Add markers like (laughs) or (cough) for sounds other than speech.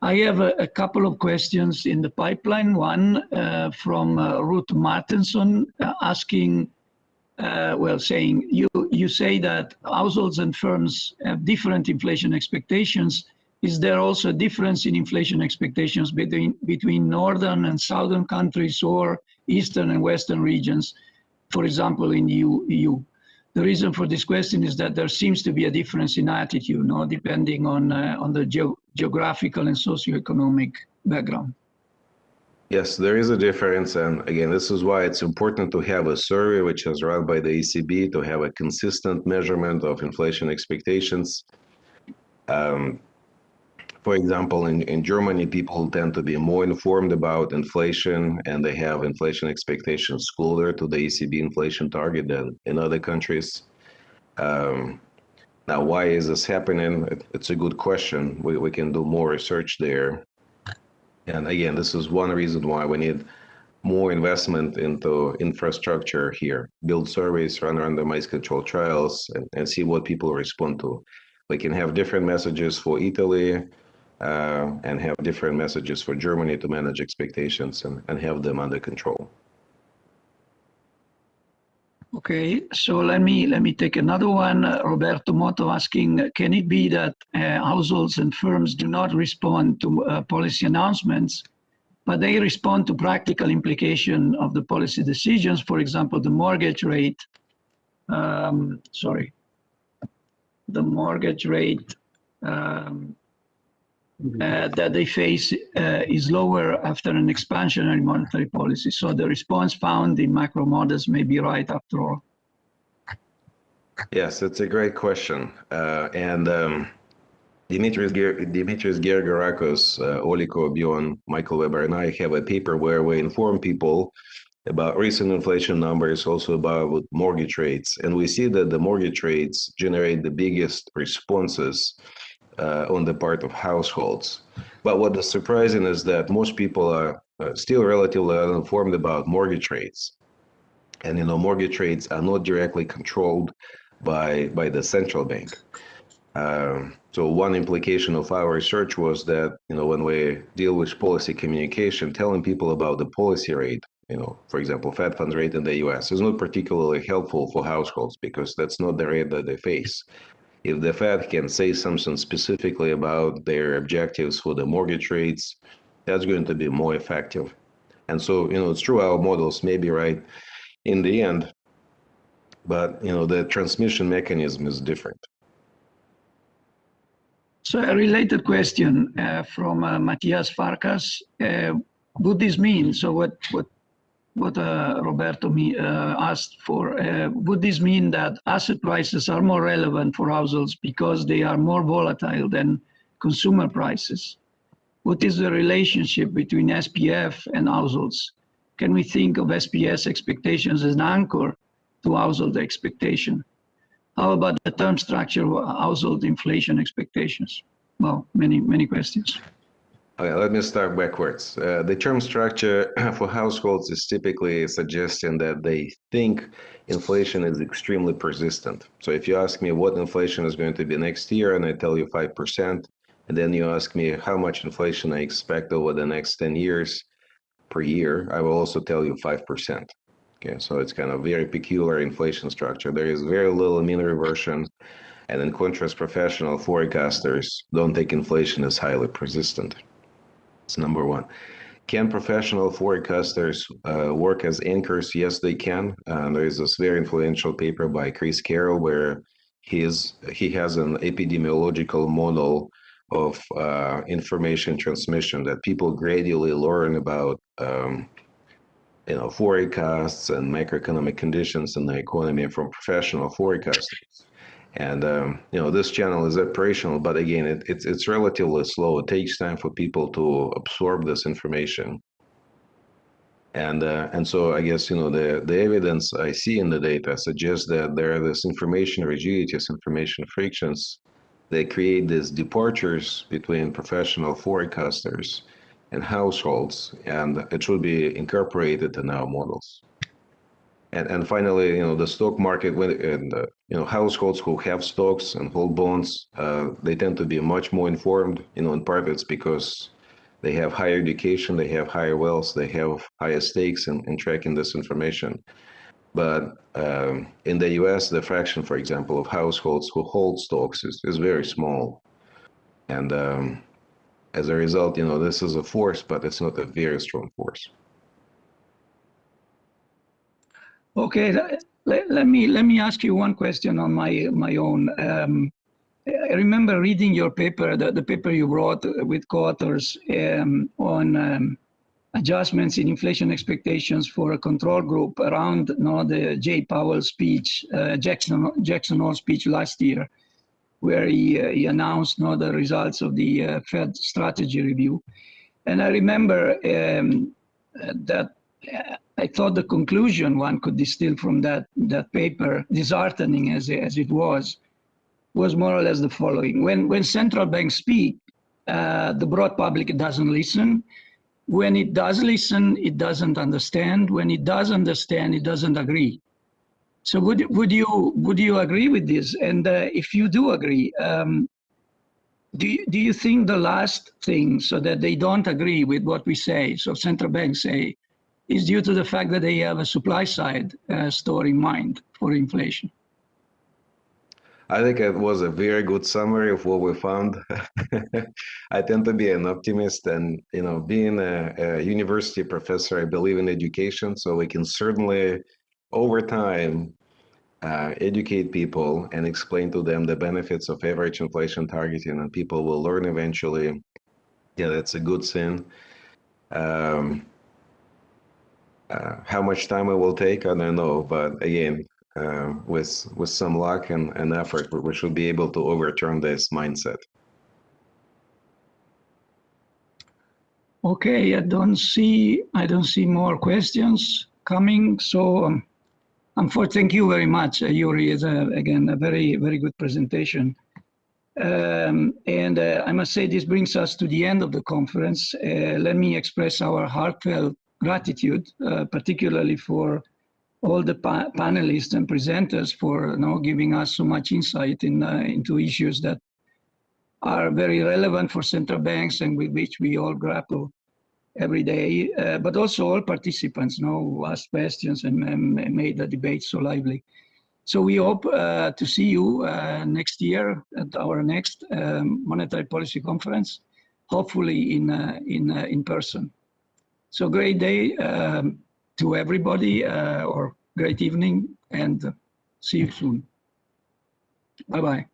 I have a, a, couple of questions in the pipeline. One uh, from uh, Ruth Martenson uh, asking, uh, well, saying you you say that households and firms have different inflation expectations. Is there also a difference in inflation expectations between between northern and southern countries or eastern and western regions? For example, in EU. EU? The reason for this question is that there seems to be a difference in attitude, no, depending on uh, on the ge geographical and socioeconomic background. Yes, there is a difference, and again, this is why it's important to have a survey which is run by the ECB to have a consistent measurement of inflation expectations. Um, for example, in, in Germany, people tend to be more informed about inflation and they have inflation expectations closer to the ECB inflation target than in other countries. Um, now, why is this happening? It, it's a good question. We, we can do more research there. And again, this is one reason why we need more investment into infrastructure here, build surveys, run randomized control trials, and, and see what people respond to. We can have different messages for Italy, uh, and have different messages for Germany to manage expectations and, and have them under control. Okay, so let me let me take another one. Uh, Roberto Moto asking, can it be that uh, households and firms do not respond to uh, policy announcements, but they respond to practical implication of the policy decisions? For example, the mortgage rate. Um, sorry, the mortgage rate um, uh, that they face uh, is lower after an expansionary monetary policy. So the response found in macro models may be right after all. Yes, it's a great question. Uh, and um, Dimitris, Ger Dimitris Georgarakos, uh, Olivier Coibion, Michael Weber, and I have a paper where we inform people about recent inflation numbers, also about mortgage rates. And we see that the mortgage rates generate the biggest responses uh, on the part of households. But what is surprising is that most people are still relatively uninformed about mortgage rates. And you know, mortgage rates are not directly controlled by by the central bank. Um, so one implication of our research was that you know when we deal with policy communication, telling people about the policy rate, you know, for example, Fed funds rate in the U.S. is not particularly helpful for households because that's not the rate that they face if the Fed can say something specifically about their objectives for the mortgage rates, that's going to be more effective. And so, you know, it's true our models may be right in the end, but, you know, the transmission mechanism is different. So a related question uh, from uh, Matthias Farkas. Uh, would this mean, so what, what what uh, Roberto me, uh, asked for. Uh, would this mean that asset prices are more relevant for households because they are more volatile than consumer prices? What is the relationship between SPF and households? Can we think of SPF expectations as an anchor to household expectation? How about the term structure of household inflation expectations? Well, many, many questions. Okay, let me start backwards. Uh, the term structure (clears throat) for households is typically suggesting that they think inflation is extremely persistent. So if you ask me what inflation is going to be next year, and I tell you 5%, and then you ask me how much inflation I expect over the next 10 years per year, I will also tell you 5%. Okay, so it's kind of very peculiar inflation structure. There is very little mean reversion. And in contrast, professional forecasters don't take inflation as highly persistent. It's number one. Can professional forecasters uh, work as anchors? Yes, they can. Uh, there is this very influential paper by Chris Carroll where he is he has an epidemiological model of uh, information transmission that people gradually learn about um, you know forecasts and macroeconomic conditions in the economy from professional forecasters and um, you know this channel is operational but again it, it's it's relatively slow. It takes time for people to absorb this information. And uh, and so i guess you know the the evidence i see in the data suggests that there are this information rigidities information frictions. That create these departures between professional forecasters and households and it should be incorporated in our models And, and finally, you know, the stock market, when, and, uh, you know, households who have stocks and hold bonds, uh, they tend to be much more informed, you know, in it's because they have higher education, they have higher wealth, they have higher stakes in, in tracking this information. But um, in the US, the fraction, for example, of households who hold stocks is, is very small. And um, as a result, you know, this is a force, but it's not a very strong force. Okay, let, let me let me ask you one question on my my own. Um, I remember reading your paper, the, the paper you wrote with co-authors um, on um, adjustments in inflation expectations for a control group around you know, the Jay Powell speech, uh, Jackson Jackson Hole speech last year, where he, uh, he announced you know, the results of the uh, Fed strategy review. And I remember um, that I thought the conclusion one could distill from that, that paper, disheartening as, as it was, was more or less the following. When, when central banks speak, uh, the broad public doesn't listen. When it does listen, it doesn't understand. When it does understand, it doesn't agree. So would, would, you, would you agree with this? And uh, if you do agree, um, do you, do you think the last thing, so that they don't agree with what we say, so central banks say, is due to the fact that they have a supply side uh, story in mind for inflation? I think it was a very good summary of what we found. (laughs) I tend to be an optimist, and you know, being a, a, university professor, I believe in education, so we can certainly, over time, uh, educate people and explain to them the benefits of average inflation targeting, and people will learn eventually. Yeah, that's a good thing. Um, uh, how much time it will take, I don't know, but again, uh, with with some luck and, and effort, we should be able to overturn this mindset. Okay, I don't see I don't see more questions coming. So, um, um for thank you very much, uh, Yuri. It's a, again a very very good presentation. Um, and uh, I must say this brings us to the end of the conference. Uh, let me express our heartfelt gratitude, uh, particularly for all the pa panelists and presenters for you know, giving us so much insight in, uh, into issues that are very relevant for central banks and with which we all grapple every day, uh, but also all participants you know, asked questions and, and, made the debate so lively. So we hope uh, to see you uh, next year at our next um, monetary policy conference, hopefully in, uh, in, uh, in person. So great day um, to everybody uh, or great evening and see you soon. Bye-bye.